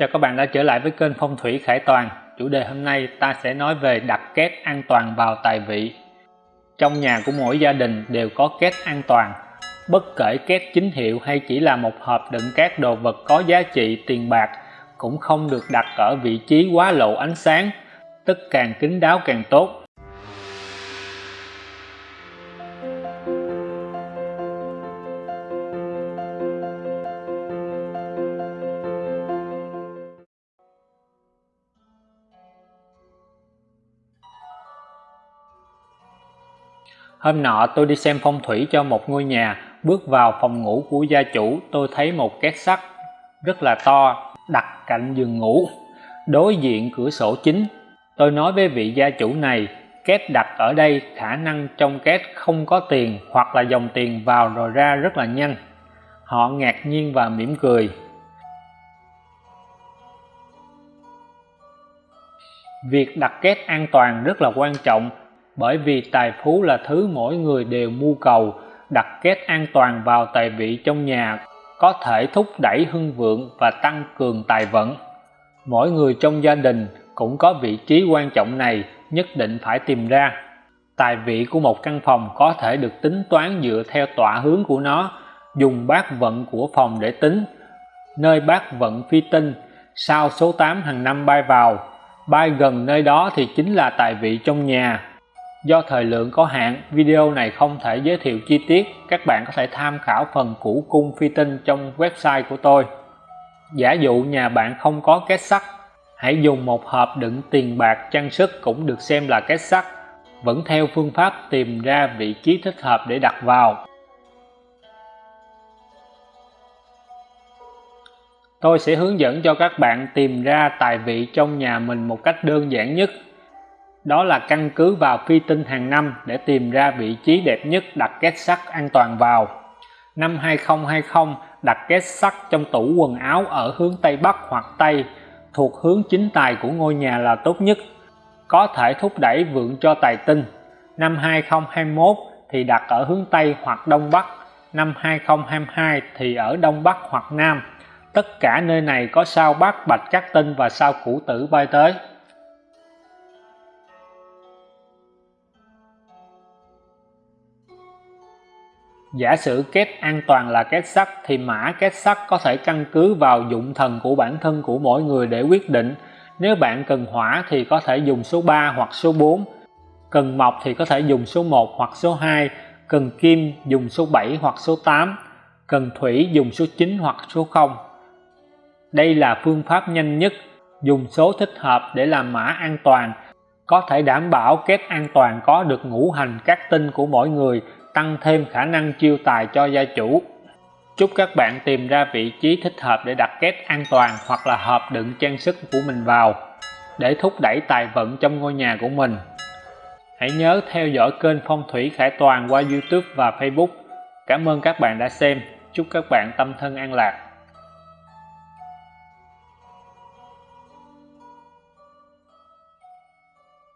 Chào các bạn đã trở lại với kênh Phong thủy Khải Toàn. Chủ đề hôm nay ta sẽ nói về đặt két an toàn vào tài vị. Trong nhà của mỗi gia đình đều có két an toàn. Bất kể két chính hiệu hay chỉ là một hộp đựng các đồ vật có giá trị tiền bạc cũng không được đặt ở vị trí quá lộ ánh sáng, tức càng kín đáo càng tốt Hôm nọ tôi đi xem phong thủy cho một ngôi nhà, bước vào phòng ngủ của gia chủ tôi thấy một két sắt rất là to đặt cạnh giường ngủ, đối diện cửa sổ chính. Tôi nói với vị gia chủ này, két đặt ở đây khả năng trong két không có tiền hoặc là dòng tiền vào rồi ra rất là nhanh. Họ ngạc nhiên và mỉm cười. Việc đặt két an toàn rất là quan trọng bởi vì tài phú là thứ mỗi người đều mưu cầu, đặt két an toàn vào tài vị trong nhà, có thể thúc đẩy hưng vượng và tăng cường tài vận. Mỗi người trong gia đình cũng có vị trí quan trọng này nhất định phải tìm ra. Tài vị của một căn phòng có thể được tính toán dựa theo tọa hướng của nó, dùng bát vận của phòng để tính. Nơi bát vận phi tinh sao số 8 hàng năm bay vào, bay gần nơi đó thì chính là tài vị trong nhà. Do thời lượng có hạn, video này không thể giới thiệu chi tiết, các bạn có thể tham khảo phần củ cung phi tinh trong website của tôi. Giả dụ nhà bạn không có két sắt, hãy dùng một hộp đựng tiền bạc trang sức cũng được xem là két sắt, vẫn theo phương pháp tìm ra vị trí thích hợp để đặt vào. Tôi sẽ hướng dẫn cho các bạn tìm ra tài vị trong nhà mình một cách đơn giản nhất đó là căn cứ vào phi tinh hàng năm để tìm ra vị trí đẹp nhất đặt két sắt an toàn vào. Năm 2020 đặt két sắt trong tủ quần áo ở hướng Tây Bắc hoặc Tây, thuộc hướng chính tài của ngôi nhà là tốt nhất, có thể thúc đẩy vượng cho tài tinh. Năm 2021 thì đặt ở hướng Tây hoặc Đông Bắc. Năm 2022 thì ở Đông Bắc hoặc Nam. Tất cả nơi này có sao bát Bạch Cát Tinh và sao Củ Tử bay tới. Giả sử két an toàn là két sắt thì mã két sắt có thể căn cứ vào dụng thần của bản thân của mỗi người để quyết định. Nếu bạn cần hỏa thì có thể dùng số 3 hoặc số 4, cần mộc thì có thể dùng số 1 hoặc số 2, cần kim dùng số 7 hoặc số 8, cần thủy dùng số 9 hoặc số 0. Đây là phương pháp nhanh nhất, dùng số thích hợp để làm mã an toàn, có thể đảm bảo kết an toàn có được ngũ hành các tinh của mỗi người tăng thêm khả năng chiêu tài cho gia chủ. Chúc các bạn tìm ra vị trí thích hợp để đặt két an toàn hoặc là hộp đựng trang sức của mình vào, để thúc đẩy tài vận trong ngôi nhà của mình. Hãy nhớ theo dõi kênh phong thủy khải toàn qua youtube và facebook. Cảm ơn các bạn đã xem. Chúc các bạn tâm thân an lạc.